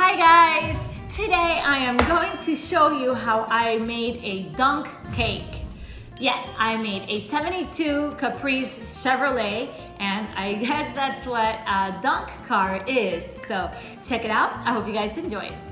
Hi guys! Today I am going to show you how I made a donk cake. Yes, I made a 72 Caprice Chevrolet and I guess that's what a donk car is. So check it out. I hope you guys enjoy it.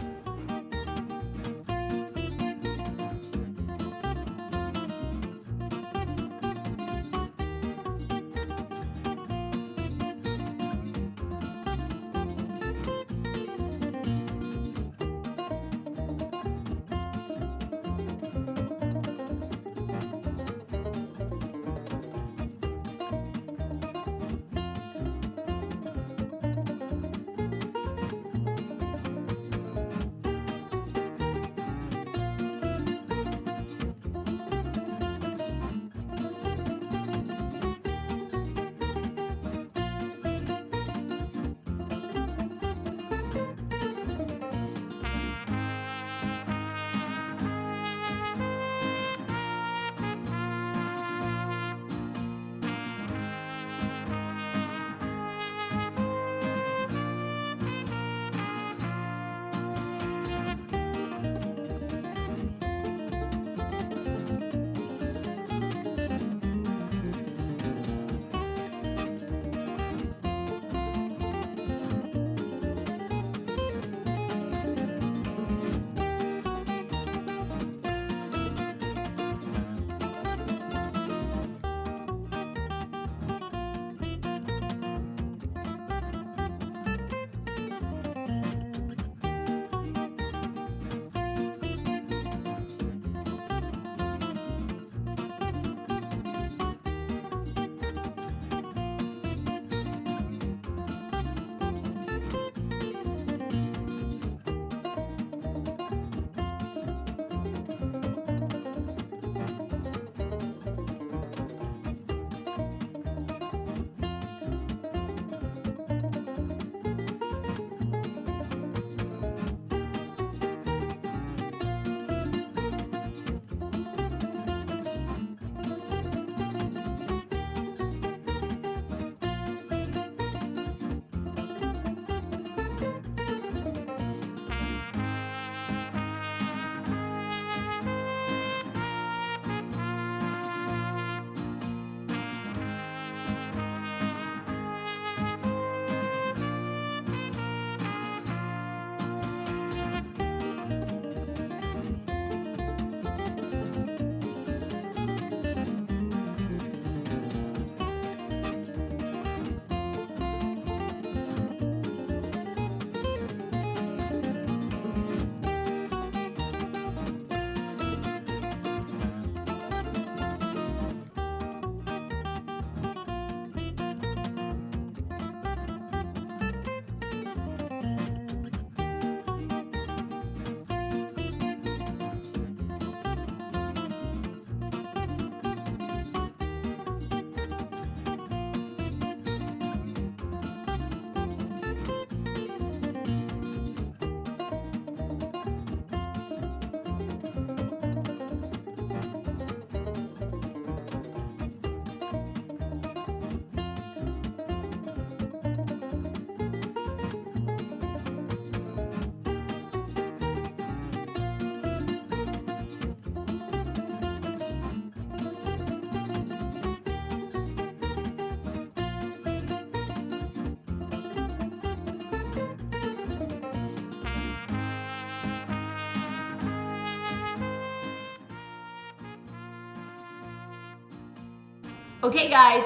Okay guys,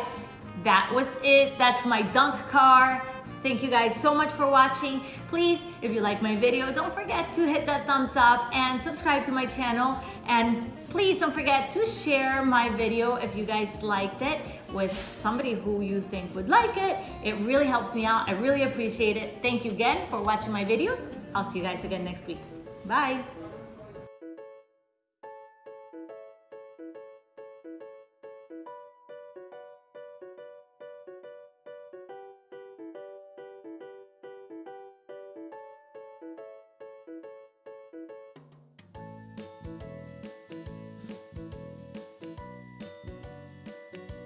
that was it. That's my donk car. Thank you guys so much for watching. Please, if you like my video, don't forget to hit that thumbs up and subscribe to my channel. And please don't forget to share my video if you guys liked it with somebody who you think would like it. It really helps me out. I really appreciate it. Thank you again for watching my videos. I'll see you guys again next week. Bye.